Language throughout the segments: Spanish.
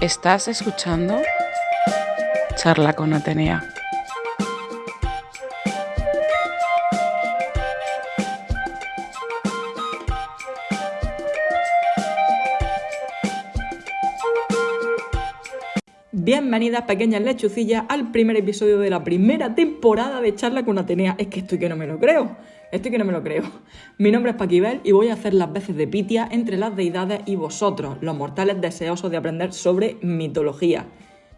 Estás escuchando Charla con Atenea. Bienvenidas pequeñas lechucillas al primer episodio de la primera temporada de Charla con Atenea. Es que estoy que no me lo creo. Estoy que no me lo creo. Mi nombre es Paquibel y voy a hacer las veces de Pitia entre las deidades y vosotros, los mortales deseosos de aprender sobre mitología.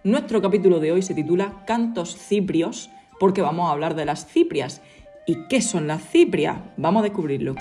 Nuestro capítulo de hoy se titula Cantos Ciprios porque vamos a hablar de las ciprias. ¿Y qué son las ciprias? Vamos a descubrirlo.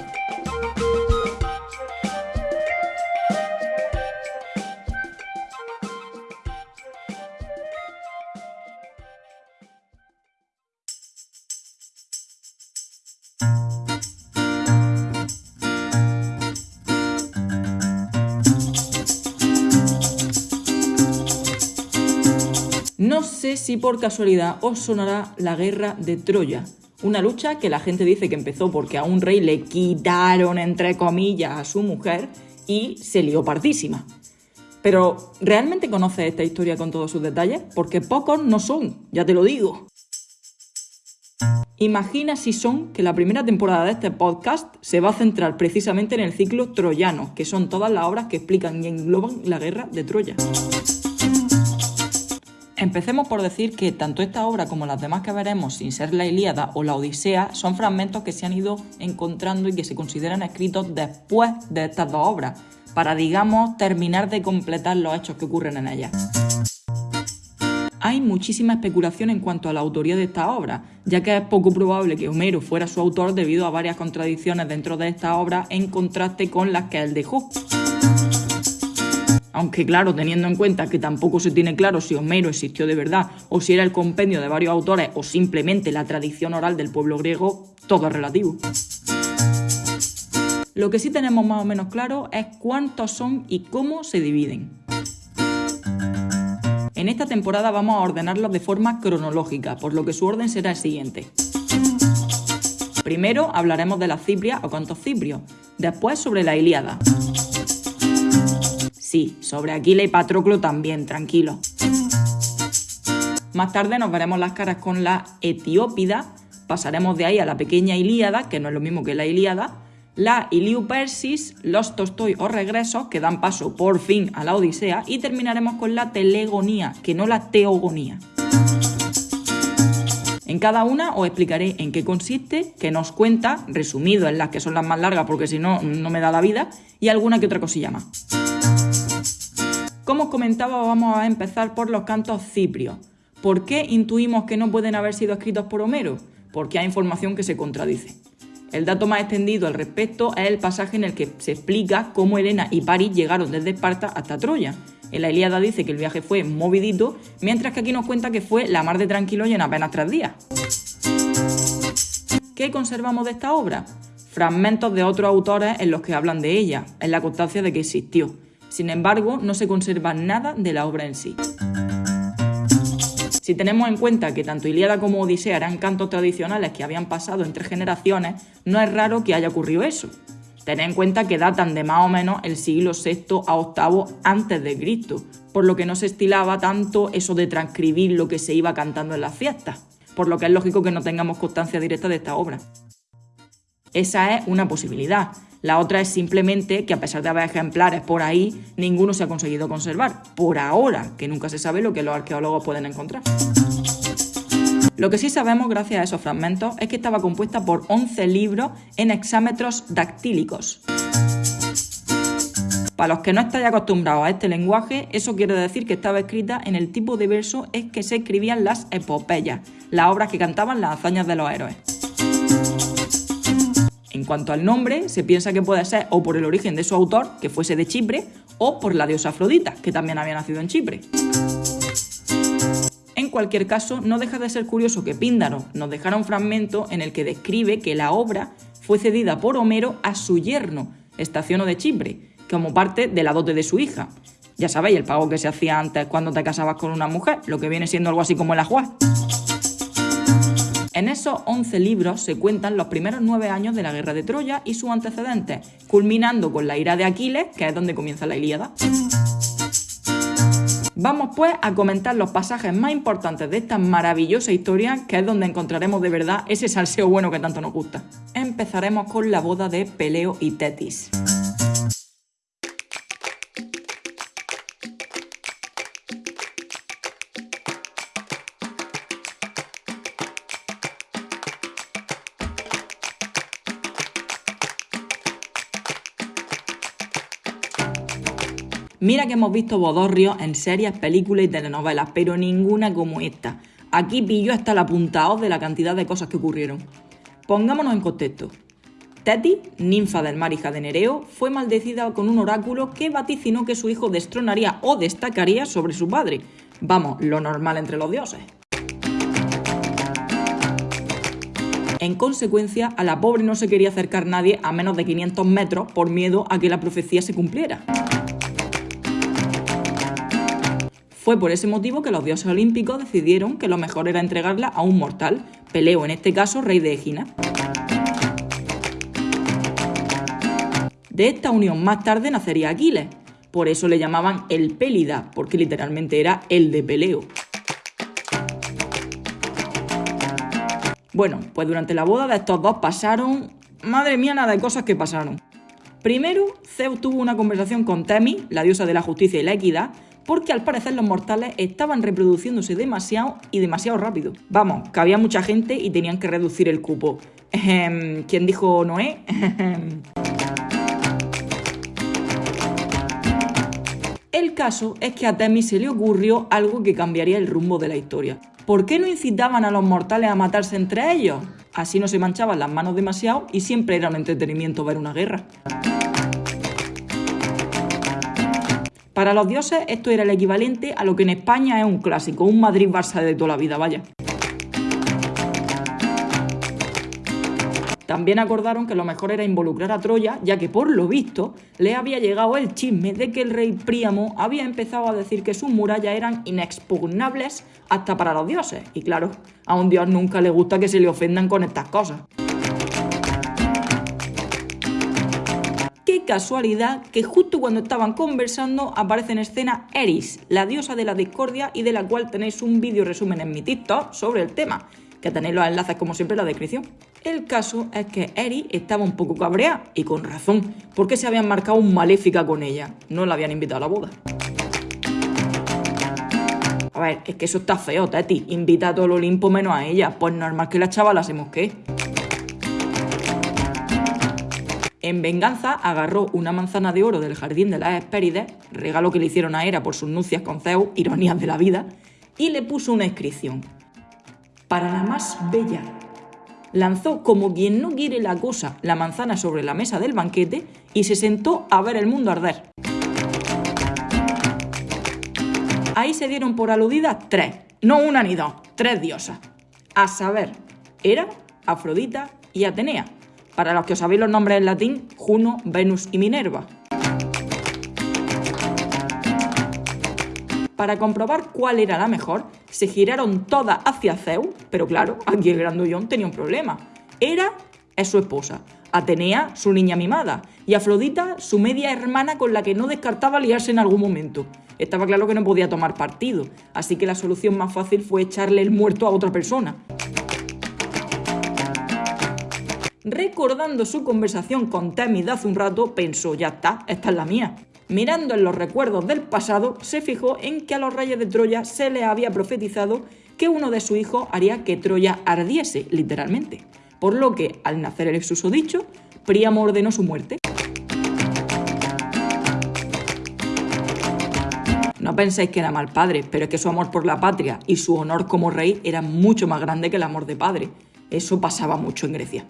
Si por casualidad os sonará la guerra de Troya, una lucha que la gente dice que empezó porque a un rey le quitaron, entre comillas, a su mujer y se lió partísima. Pero, ¿realmente conoces esta historia con todos sus detalles? Porque pocos no son, ya te lo digo. Imagina si son que la primera temporada de este podcast se va a centrar precisamente en el ciclo troyano, que son todas las obras que explican y engloban la guerra de Troya. Empecemos por decir que tanto esta obra como las demás que veremos, sin ser la Ilíada o la Odisea, son fragmentos que se han ido encontrando y que se consideran escritos después de estas dos obras, para, digamos, terminar de completar los hechos que ocurren en ellas. Hay muchísima especulación en cuanto a la autoría de esta obra, ya que es poco probable que Homero fuera su autor debido a varias contradicciones dentro de esta obra en contraste con las que él dejó. Aunque claro, teniendo en cuenta que tampoco se tiene claro si Homero existió de verdad o si era el compendio de varios autores o simplemente la tradición oral del pueblo griego, todo es relativo. Lo que sí tenemos más o menos claro es cuántos son y cómo se dividen. En esta temporada vamos a ordenarlos de forma cronológica, por lo que su orden será el siguiente. Primero hablaremos de la Cipria o cantos ciprios, después sobre la Ilíada. Sí, sobre Aquila y Patroclo también, tranquilo. Más tarde nos veremos las caras con la Etiópida, pasaremos de ahí a la pequeña Ilíada, que no es lo mismo que la Ilíada, la Iliupersis, los Tolstoi o regresos, que dan paso por fin a la Odisea, y terminaremos con la Telegonía, que no la Teogonía. En cada una os explicaré en qué consiste, qué nos cuenta, resumido en las que son las más largas porque si no, no me da la vida, y alguna que otra cosilla más. Como comentaba, vamos a empezar por los cantos ciprios. ¿Por qué intuimos que no pueden haber sido escritos por Homero? Porque hay información que se contradice. El dato más extendido al respecto es el pasaje en el que se explica cómo Helena y París llegaron desde Esparta hasta Troya. En la Ilíada dice que el viaje fue movidito, mientras que aquí nos cuenta que fue la mar de tranquilo y en apenas tres días. ¿Qué conservamos de esta obra? Fragmentos de otros autores en los que hablan de ella, en la constancia de que existió. Sin embargo, no se conserva nada de la obra en sí. Si tenemos en cuenta que tanto Ilíada como Odisea eran cantos tradicionales que habían pasado entre generaciones, no es raro que haya ocurrido eso. Tened en cuenta que datan de más o menos el siglo VI a VIII antes de Cristo, por lo que no se estilaba tanto eso de transcribir lo que se iba cantando en las fiestas, por lo que es lógico que no tengamos constancia directa de esta obra. Esa es una posibilidad, la otra es simplemente que a pesar de haber ejemplares por ahí, ninguno se ha conseguido conservar. Por ahora, que nunca se sabe lo que los arqueólogos pueden encontrar. Lo que sí sabemos gracias a esos fragmentos es que estaba compuesta por 11 libros en hexámetros dactílicos. Para los que no estáis acostumbrados a este lenguaje, eso quiere decir que estaba escrita en el tipo de verso en que se escribían las epopeyas, las obras que cantaban las hazañas de los héroes. En cuanto al nombre, se piensa que puede ser o por el origen de su autor, que fuese de Chipre, o por la diosa Afrodita, que también había nacido en Chipre. En cualquier caso, no deja de ser curioso que Píndaro nos dejara un fragmento en el que describe que la obra fue cedida por Homero a su yerno, Estaciono de Chipre, como parte de la dote de su hija. Ya sabéis, el pago que se hacía antes cuando te casabas con una mujer, lo que viene siendo algo así como el ajuar. En esos 11 libros se cuentan los primeros nueve años de la guerra de Troya y sus antecedentes, culminando con la ira de Aquiles, que es donde comienza la Ilíada. Vamos pues a comentar los pasajes más importantes de esta maravillosa historia, que es donde encontraremos de verdad ese salseo bueno que tanto nos gusta. Empezaremos con la boda de Peleo y Tetis. Mira que hemos visto bodorrios en series, películas y telenovelas, pero ninguna como esta. Aquí pillo hasta el apuntado de la cantidad de cosas que ocurrieron. Pongámonos en contexto. Teti, ninfa del mar hija de Nereo, fue maldecida con un oráculo que vaticinó que su hijo destronaría o destacaría sobre su padre. Vamos, lo normal entre los dioses. En consecuencia, a la pobre no se quería acercar nadie a menos de 500 metros por miedo a que la profecía se cumpliera. Fue por ese motivo que los dioses olímpicos decidieron que lo mejor era entregarla a un mortal, Peleo en este caso rey de Egina. De esta unión más tarde nacería Aquiles, por eso le llamaban el Pélida, porque literalmente era el de Peleo. Bueno, pues durante la boda de estos dos pasaron, madre mía, nada de cosas que pasaron. Primero, Zeus tuvo una conversación con Temis, la diosa de la justicia y la equidad, porque al parecer los mortales estaban reproduciéndose demasiado y demasiado rápido. Vamos, que había mucha gente y tenían que reducir el cupo. ¿Quién dijo Noé? El caso es que a Temis se le ocurrió algo que cambiaría el rumbo de la historia. ¿Por qué no incitaban a los mortales a matarse entre ellos? Así no se manchaban las manos demasiado y siempre era un entretenimiento ver una guerra. Para los dioses esto era el equivalente a lo que en España es un clásico, un Madrid-Barça de toda la vida, vaya. También acordaron que lo mejor era involucrar a Troya, ya que por lo visto le había llegado el chisme de que el rey Príamo había empezado a decir que sus murallas eran inexpugnables hasta para los dioses. Y claro, a un dios nunca le gusta que se le ofendan con estas cosas. Casualidad que justo cuando estaban conversando aparece en escena Eris, la diosa de la discordia y de la cual tenéis un vídeo resumen en mi TikTok sobre el tema, que tenéis los enlaces como siempre en la descripción. El caso es que Eris estaba un poco cabreada, y con razón, porque se habían marcado un maléfica con ella, no la habían invitado a la boda. A ver, es que eso está feo, Teti. Invita a todo el Olimpo menos a ella. Pues normal que la chavala se mosquee. En venganza, agarró una manzana de oro del jardín de las Hespérides, regalo que le hicieron a Hera por sus nupcias con Zeus, ironías de la vida, y le puso una inscripción. Para la más bella. Lanzó como quien no quiere la cosa la manzana sobre la mesa del banquete y se sentó a ver el mundo arder. Ahí se dieron por aludidas tres, no una ni dos, tres diosas. A saber, Hera, Afrodita y Atenea para los que os sabéis los nombres en latín, Juno, Venus y Minerva. Para comprobar cuál era la mejor, se giraron todas hacia Zeus, pero claro, aquí el grandullón tenía un problema. Era es su esposa, Atenea, su niña mimada, y Afrodita, su media hermana con la que no descartaba liarse en algún momento. Estaba claro que no podía tomar partido, así que la solución más fácil fue echarle el muerto a otra persona. Recordando su conversación con Temis de hace un rato, pensó, ya está, esta es la mía. Mirando en los recuerdos del pasado, se fijó en que a los reyes de Troya se les había profetizado que uno de sus hijos haría que Troya ardiese, literalmente. Por lo que, al nacer el susodicho, Príamo ordenó su muerte. No penséis que era mal padre, pero es que su amor por la patria y su honor como rey era mucho más grande que el amor de padre. Eso pasaba mucho en Grecia.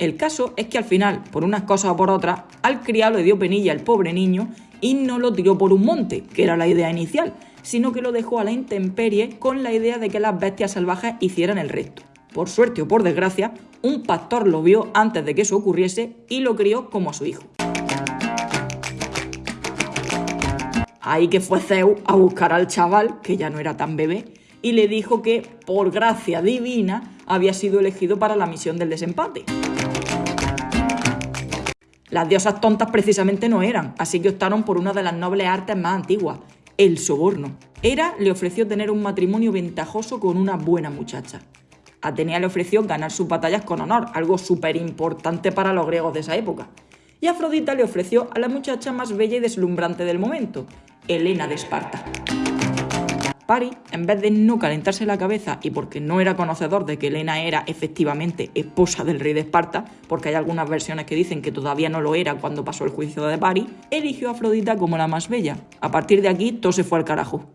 El caso es que al final, por unas cosas o por otras, al criado le dio penilla el pobre niño y no lo tiró por un monte, que era la idea inicial, sino que lo dejó a la intemperie con la idea de que las bestias salvajes hicieran el resto. Por suerte o por desgracia, un pastor lo vio antes de que eso ocurriese y lo crió como a su hijo. Ahí que fue Zeus a buscar al chaval, que ya no era tan bebé, y le dijo que, por gracia divina, había sido elegido para la misión del desempate. Las diosas tontas precisamente no eran, así que optaron por una de las nobles artes más antiguas, el soborno. Hera le ofreció tener un matrimonio ventajoso con una buena muchacha. Atenea le ofreció ganar sus batallas con honor, algo súper importante para los griegos de esa época. Y Afrodita le ofreció a la muchacha más bella y deslumbrante del momento, Helena de Esparta. En vez de no calentarse la cabeza y porque no era conocedor de que Helena era efectivamente esposa del rey de Esparta, porque hay algunas versiones que dicen que todavía no lo era cuando pasó el juicio de Paris, eligió a Afrodita como la más bella. A partir de aquí todo se fue al carajo.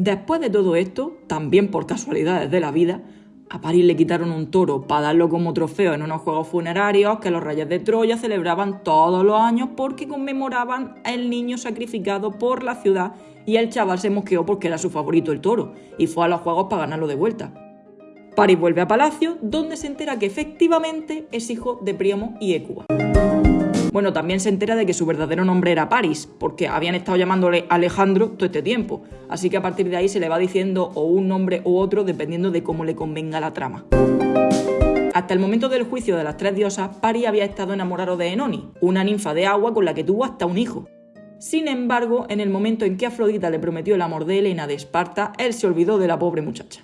Después de todo esto, también por casualidades de la vida, a París le quitaron un toro para darlo como trofeo en unos juegos funerarios que los reyes de Troya celebraban todos los años porque conmemoraban el niño sacrificado por la ciudad y el chaval se mosqueó porque era su favorito el toro y fue a los juegos para ganarlo de vuelta. París vuelve a Palacio, donde se entera que efectivamente es hijo de Príamo y Écuba. Bueno, también se entera de que su verdadero nombre era Paris, porque habían estado llamándole Alejandro todo este tiempo. Así que a partir de ahí se le va diciendo o un nombre u otro dependiendo de cómo le convenga la trama. Hasta el momento del juicio de las tres diosas, Paris había estado enamorado de Enoni, una ninfa de agua con la que tuvo hasta un hijo. Sin embargo, en el momento en que Afrodita le prometió el amor de Helena de Esparta, él se olvidó de la pobre muchacha.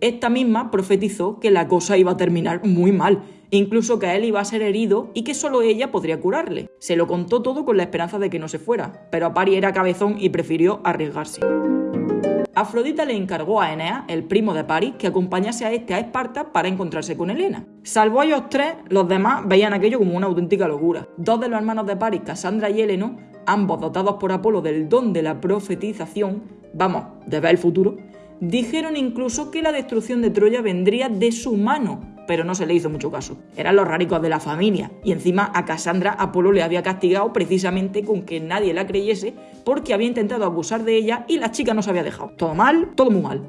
Esta misma profetizó que la cosa iba a terminar muy mal, incluso que él iba a ser herido y que solo ella podría curarle. Se lo contó todo con la esperanza de que no se fuera, pero Apari era cabezón y prefirió arriesgarse. Afrodita le encargó a Enea, el primo de Paris, que acompañase a este a Esparta para encontrarse con Helena. Salvo a ellos tres, los demás veían aquello como una auténtica locura. Dos de los hermanos de Paris, Cassandra y Heleno, ambos dotados por Apolo del don de la profetización, vamos, de ver el futuro, Dijeron incluso que la destrucción de Troya vendría de su mano, pero no se le hizo mucho caso. Eran los raricos de la familia, y encima a Cassandra Apolo le había castigado precisamente con que nadie la creyese porque había intentado abusar de ella y la chica no se había dejado. Todo mal, todo muy mal.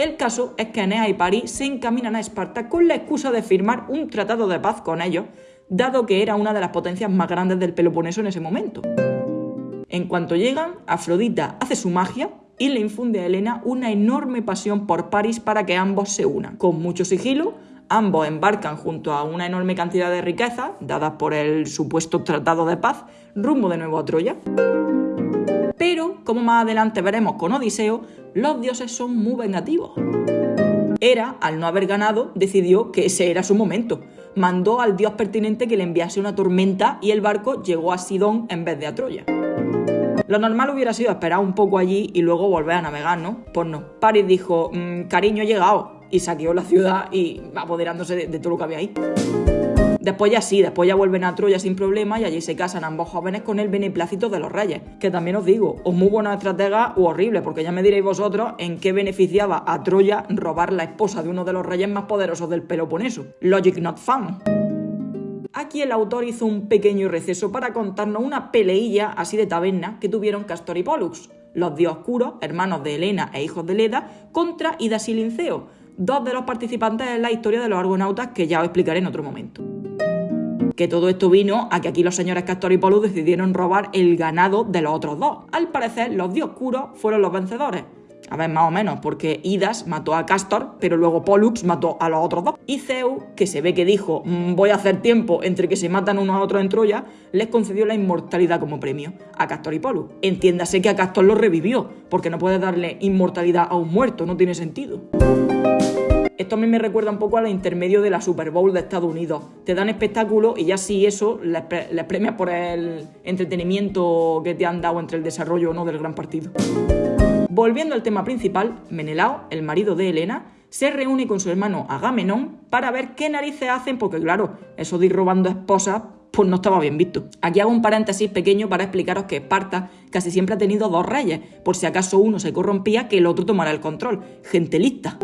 El caso es que Enea y París se encaminan a Esparta con la excusa de firmar un tratado de paz con ellos, dado que era una de las potencias más grandes del Peloponeso en ese momento. En cuanto llegan, Afrodita hace su magia y le infunde a Helena una enorme pasión por París para que ambos se unan. Con mucho sigilo, ambos embarcan junto a una enorme cantidad de riquezas, dadas por el supuesto tratado de paz, rumbo de nuevo a Troya. Pero, como más adelante veremos con Odiseo, los dioses son muy vengativos. Hera, al no haber ganado, decidió que ese era su momento. Mandó al dios pertinente que le enviase una tormenta y el barco llegó a Sidón en vez de a Troya. Lo normal hubiera sido esperar un poco allí y luego volver a navegar, ¿no? Pues no. Paris dijo, mm, cariño, he llegado. Y saqueó la ciudad y apoderándose de, de todo lo que había ahí. Después ya sí, después ya vuelven a Troya sin problema y allí se casan ambos jóvenes con el beneplácito de los reyes. Que también os digo, o muy buena estratega o horrible, porque ya me diréis vosotros en qué beneficiaba a Troya robar la esposa de uno de los reyes más poderosos del Peloponeso. Logic not fun. Aquí el autor hizo un pequeño receso para contarnos una peleilla así de taberna que tuvieron Castor y Pollux, los dios oscuros, hermanos de Helena e hijos de Leda, contra Idas y Linceo, dos de los participantes en la historia de los argonautas que ya os explicaré en otro momento. Que todo esto vino a que aquí los señores Castor y Pollux decidieron robar el ganado de los otros dos. Al parecer, los dios oscuros fueron los vencedores, a ver, más o menos, porque Idas mató a Castor, pero luego Pollux mató a los otros dos. Y Zeus, que se ve que dijo, mm, voy a hacer tiempo entre que se matan unos a otros en Troya, les concedió la inmortalidad como premio a Castor y Pollux. Entiéndase que a Castor lo revivió, porque no puedes darle inmortalidad a un muerto, no tiene sentido. Esto a mí me recuerda un poco al intermedio de la Super Bowl de Estados Unidos. Te dan espectáculo y ya si eso les, les premias por el entretenimiento que te han dado entre el desarrollo o no del gran partido. Volviendo al tema principal, Menelao, el marido de Helena, se reúne con su hermano Agamenón para ver qué narices hacen, porque claro, eso de ir robando esposas, pues no estaba bien visto. Aquí hago un paréntesis pequeño para explicaros que Esparta casi siempre ha tenido dos reyes, por si acaso uno se corrompía, que el otro tomara el control. Gente lista.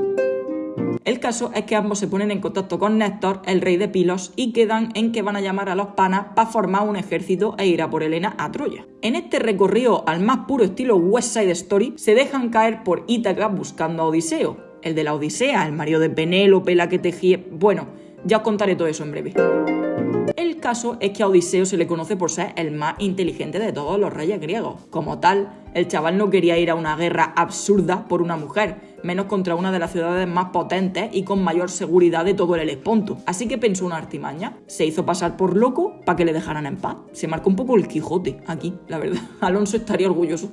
El caso es que ambos se ponen en contacto con Néstor, el rey de Pilos, y quedan en que van a llamar a los panas para formar un ejército e ir a por Helena a Troya. En este recorrido al más puro estilo West Side Story, se dejan caer por Ítaca buscando a Odiseo, el de la Odisea, el marido de Penélope, la que tejía... Bueno, ya os contaré todo eso en breve. El caso es que a Odiseo se le conoce por ser el más inteligente de todos los reyes griegos. Como tal, el chaval no quería ir a una guerra absurda por una mujer, menos contra una de las ciudades más potentes y con mayor seguridad de todo el Helesponto. Así que pensó una artimaña. Se hizo pasar por loco para que le dejaran en paz. Se marcó un poco el Quijote aquí, la verdad. Alonso estaría orgulloso.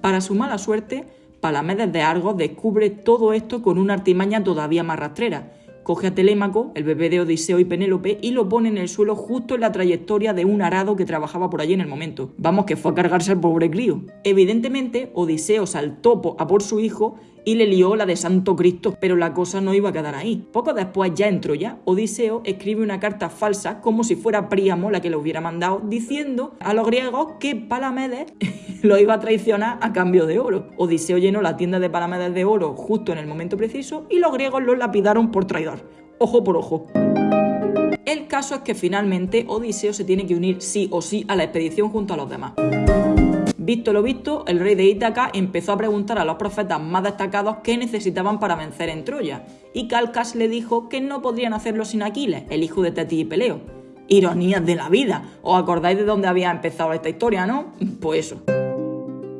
Para su mala suerte, Palamedes de Argos descubre todo esto con una artimaña todavía más rastrera coge a Telémaco, el bebé de Odiseo y Penélope, y lo pone en el suelo justo en la trayectoria de un arado que trabajaba por allí en el momento. Vamos, que fue a cargarse al pobre crío. Evidentemente, Odiseo saltó a por su hijo y le lió la de Santo Cristo, pero la cosa no iba a quedar ahí. Poco después, ya en Troya, Odiseo escribe una carta falsa, como si fuera Príamo la que lo hubiera mandado, diciendo a los griegos que Palamedes lo iba a traicionar a cambio de oro. Odiseo llenó la tienda de Palamedes de oro justo en el momento preciso y los griegos lo lapidaron por traidor. Ojo por ojo. El caso es que finalmente Odiseo se tiene que unir sí o sí a la expedición junto a los demás. Visto lo visto, el rey de Ítaca empezó a preguntar a los profetas más destacados qué necesitaban para vencer en Troya, y Calcas le dijo que no podrían hacerlo sin Aquiles, el hijo de Tetis y Peleo. Ironías de la vida. ¿Os acordáis de dónde había empezado esta historia, no? Pues eso.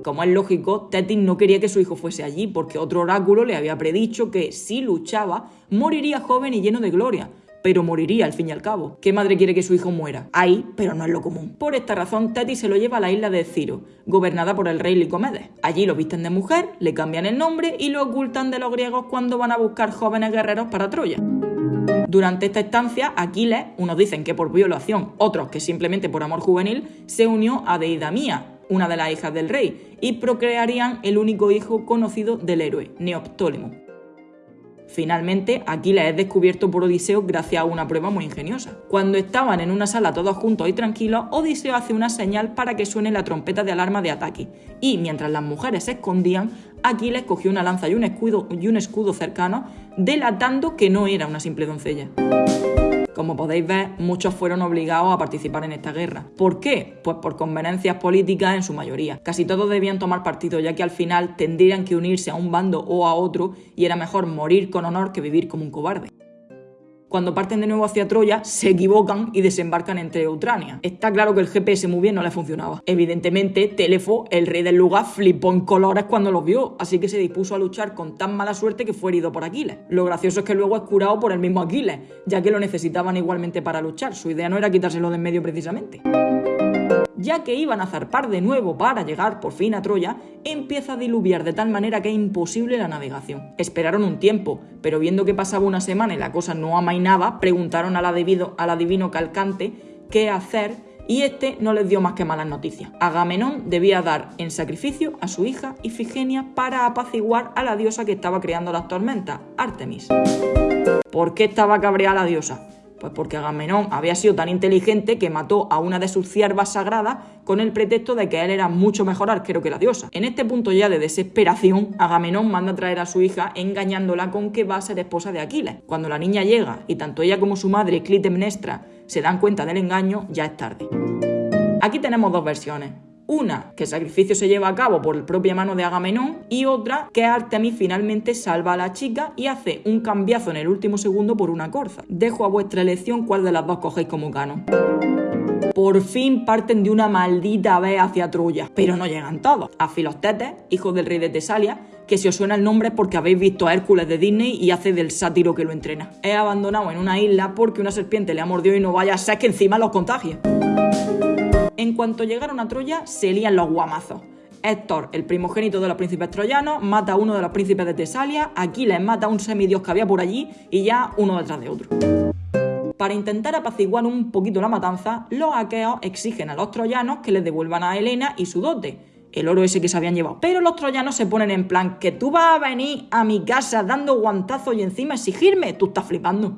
Como es lógico, Tetis no quería que su hijo fuese allí, porque otro oráculo le había predicho que si luchaba, moriría joven y lleno de gloria, pero moriría al fin y al cabo. ¿Qué madre quiere que su hijo muera? Ahí, pero no es lo común. Por esta razón, Teti se lo lleva a la isla de Ciro, gobernada por el rey Licomedes. Allí lo visten de mujer, le cambian el nombre y lo ocultan de los griegos cuando van a buscar jóvenes guerreros para Troya. Durante esta estancia, Aquiles, unos dicen que por violación, otros que simplemente por amor juvenil, se unió a Deidamía, una de las hijas del rey, y procrearían el único hijo conocido del héroe, Neoptólemo. Finalmente, Aquiles es descubierto por Odiseo gracias a una prueba muy ingeniosa. Cuando estaban en una sala todos juntos y tranquilos, Odiseo hace una señal para que suene la trompeta de alarma de ataque. Y mientras las mujeres se escondían, Aquiles cogió una lanza y un escudo, y un escudo cercano, delatando que no era una simple doncella. Como podéis ver, muchos fueron obligados a participar en esta guerra. ¿Por qué? Pues por conveniencias políticas en su mayoría. Casi todos debían tomar partido, ya que al final tendrían que unirse a un bando o a otro y era mejor morir con honor que vivir como un cobarde cuando parten de nuevo hacia Troya, se equivocan y desembarcan entre Utrania. Está claro que el GPS muy bien no le funcionaba. Evidentemente, Telefo, el rey del lugar, flipó en colores cuando los vio, así que se dispuso a luchar con tan mala suerte que fue herido por Aquiles. Lo gracioso es que luego es curado por el mismo Aquiles, ya que lo necesitaban igualmente para luchar. Su idea no era quitárselo de en medio precisamente ya que iban a zarpar de nuevo para llegar por fin a Troya, empieza a diluviar de tal manera que es imposible la navegación. Esperaron un tiempo, pero viendo que pasaba una semana y la cosa no amainaba, preguntaron al adivino, al Calcante qué hacer y este no les dio más que malas noticias. Agamenón debía dar en sacrificio a su hija Ifigenia para apaciguar a la diosa que estaba creando las tormentas, Artemis. ¿Por qué estaba cabreada la diosa? Pues porque Agamenón había sido tan inteligente que mató a una de sus ciervas sagradas con el pretexto de que él era mucho mejor arquero que la diosa. En este punto ya de desesperación, Agamenón manda a traer a su hija engañándola con que va a ser esposa de Aquiles. Cuando la niña llega y tanto ella como su madre, Clitemnestra, se dan cuenta del engaño, ya es tarde. Aquí tenemos dos versiones. Una, que el sacrificio se lleva a cabo por propia mano de Agamenón, y otra, que Artemis finalmente salva a la chica y hace un cambiazo en el último segundo por una corza. Dejo a vuestra elección cuál de las dos cogéis como canon. Por fin parten de una maldita vez hacia Troya, pero no llegan todos. A Filostetes, hijo del rey de Tesalia, que si os suena el nombre es porque habéis visto a Hércules de Disney y hace del sátiro que lo entrena. Es abandonado en una isla porque una serpiente le ha mordido y no vaya a ser que encima los contagie. En cuanto llegaron a Troya, se lían los guamazos. Héctor, el primogénito de los príncipes troyanos, mata a uno de los príncipes de Tesalia, Aquiles mata a un semidios que había por allí y ya uno detrás de otro. Para intentar apaciguar un poquito la matanza, los aqueos exigen a los troyanos que les devuelvan a Helena y su dote, el oro ese que se habían llevado. Pero los troyanos se ponen en plan que tú vas a venir a mi casa dando guantazos y encima exigirme, tú estás flipando.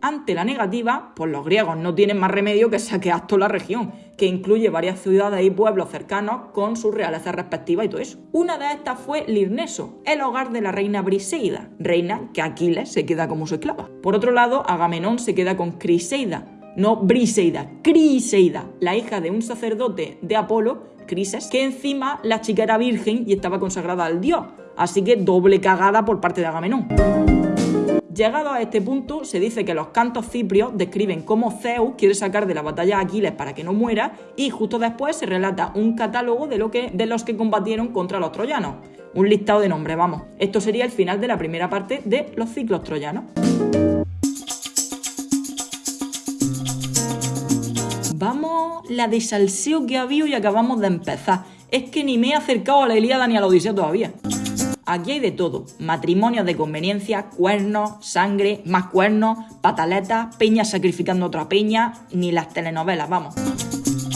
Ante la negativa, pues los griegos no tienen más remedio que saquear toda la región, que incluye varias ciudades y pueblos cercanos con sus realezas respectivas y todo eso. Una de estas fue Lirneso, el hogar de la reina Briseida, reina que Aquiles se queda como su esclava. Por otro lado, Agamenón se queda con Criseida, no Briseida, Criseida, la hija de un sacerdote de Apolo, Crises, que encima la chica era virgen y estaba consagrada al dios, así que doble cagada por parte de Agamenón. Llegado a este punto, se dice que los cantos ciprios describen cómo Zeus quiere sacar de la batalla a Aquiles para que no muera y justo después se relata un catálogo de, lo que, de los que combatieron contra los troyanos. Un listado de nombres, vamos. Esto sería el final de la primera parte de los ciclos troyanos. Vamos, la de salseo que ha habido y acabamos de empezar. Es que ni me he acercado a la Ilíada ni a la Odisea todavía. Aquí hay de todo, matrimonios de conveniencia, cuernos, sangre, más cuernos, pataletas, peñas sacrificando otra peña, ni las telenovelas, vamos.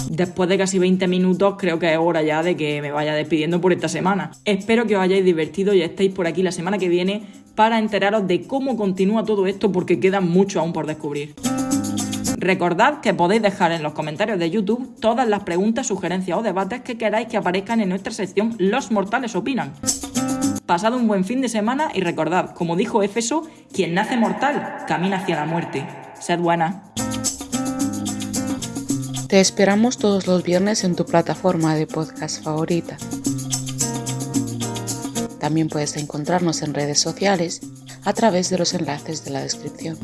Después de casi 20 minutos creo que es hora ya de que me vaya despidiendo por esta semana. Espero que os hayáis divertido y estéis por aquí la semana que viene para enteraros de cómo continúa todo esto porque queda mucho aún por descubrir. Recordad que podéis dejar en los comentarios de YouTube todas las preguntas, sugerencias o debates que queráis que aparezcan en nuestra sección Los Mortales Opinan. Pasad un buen fin de semana y recordad, como dijo Éfeso, quien nace mortal camina hacia la muerte. Sed buena. Te esperamos todos los viernes en tu plataforma de podcast favorita. También puedes encontrarnos en redes sociales a través de los enlaces de la descripción.